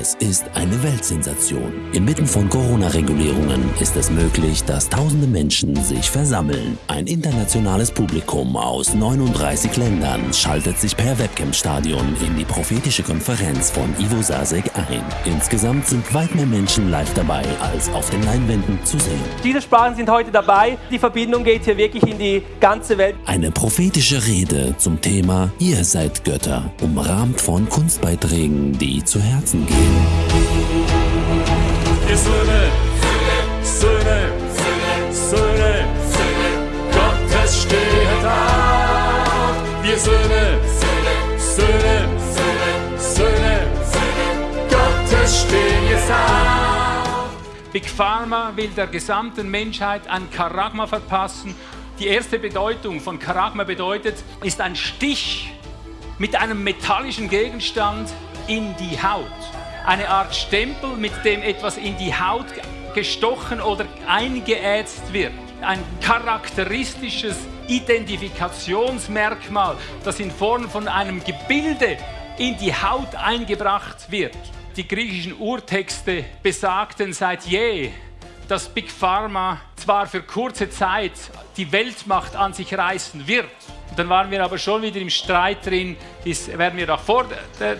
Es ist eine Weltsensation. Inmitten von Corona-Regulierungen ist es möglich, dass tausende Menschen sich versammeln. Ein internationales Publikum aus 39 Ländern schaltet sich per Webcam-Stadion in die prophetische Konferenz von Ivo Sasek ein. Insgesamt sind weit mehr Menschen live dabei, als auf den Leinwänden zu sehen. Diese Sprachen sind heute dabei. Die Verbindung geht hier wirklich in die ganze Welt. Eine prophetische Rede zum Thema Ihr seid Götter, umrahmt von Kunstbeiträgen, die zu Herzen gehen. Wir Söhne, Söhne, Söhne, Gottes steht auf. Wir Söhne, Söhne, Söhne, Gottes stehen jetzt auf. Big Pharma will der gesamten Menschheit ein Charagma verpassen. Die erste Bedeutung von Charagma bedeutet, ist ein Stich mit einem metallischen Gegenstand in die Haut eine Art Stempel, mit dem etwas in die Haut gestochen oder eingeätzt wird. Ein charakteristisches Identifikationsmerkmal, das in Form von einem Gebilde in die Haut eingebracht wird. Die griechischen Urtexte besagten seit je, dass Big Pharma zwar für kurze Zeit die Weltmacht an sich reißen wird, dann waren wir aber schon wieder im Streit drin, ist, werden wir auch vor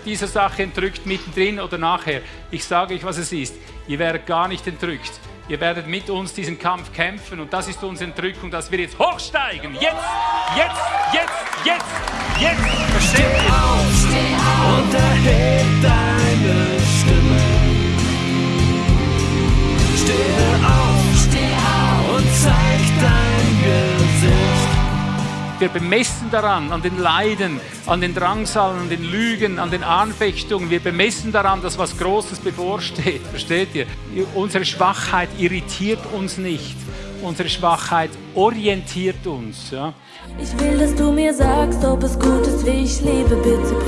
dieser Sache entrückt, mittendrin oder nachher. Ich sage euch, was es ist. Ihr werdet gar nicht entrückt. Ihr werdet mit uns diesen Kampf kämpfen und das ist unsere Entrückung, dass wir jetzt hochsteigen. Jetzt, jetzt, jetzt, jetzt, jetzt. Versteht ihr? Auf, steh auf Wir bemessen daran, an den Leiden, an den Drangsalen, an den Lügen, an den Anfechtungen. Wir bemessen daran, dass was Großes bevorsteht. Versteht ihr? Unsere Schwachheit irritiert uns nicht. Unsere Schwachheit orientiert uns. Ja? Ich will, dass du mir sagst, ob es gut ist, wie ich lebe. Bitte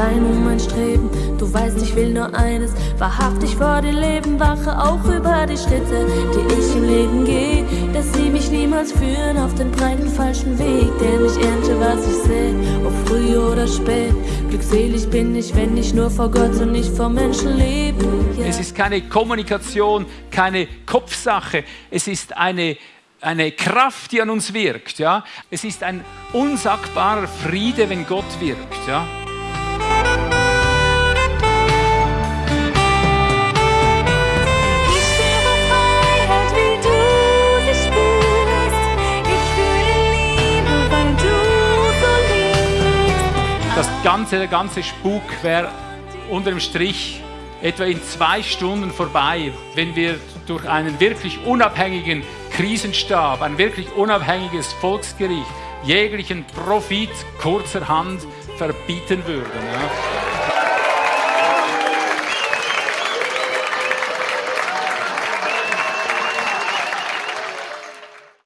Sein und mein Streben. Du weißt, ich will nur eines, wahrhaftig vor dir leben. Wache auch über die Schritte, die ich im Leben gehe. Dass sie mich niemals führen auf den breiten falschen Weg. Denn ich ernte, was ich sehe, ob früh oder spät. Glückselig bin ich, wenn ich nur vor Gott und nicht vor Menschen lebe. Yeah. Es ist keine Kommunikation, keine Kopfsache. Es ist eine eine Kraft, die an uns wirkt. Ja? Es ist ein unsagbarer Friede, wenn Gott wirkt. Ja? Das ganze, der ganze Spuk wäre unter dem Strich etwa in zwei Stunden vorbei, wenn wir durch einen wirklich unabhängigen Krisenstab, ein wirklich unabhängiges Volksgericht jeglichen Profit kurzerhand verbieten würden. Ja.